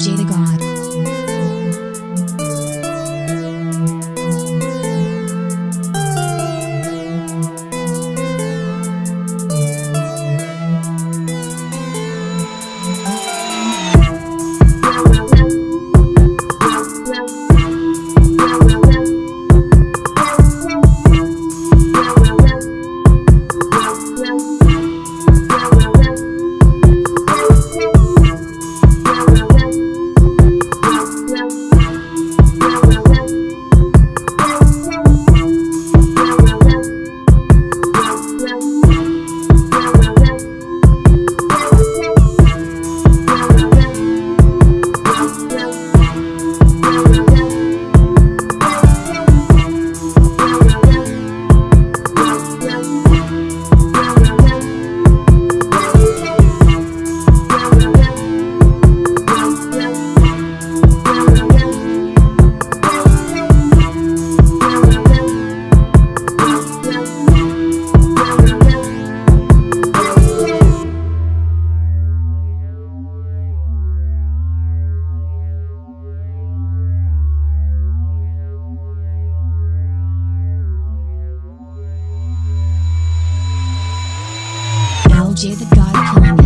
LJ the God. Jay the God Killing.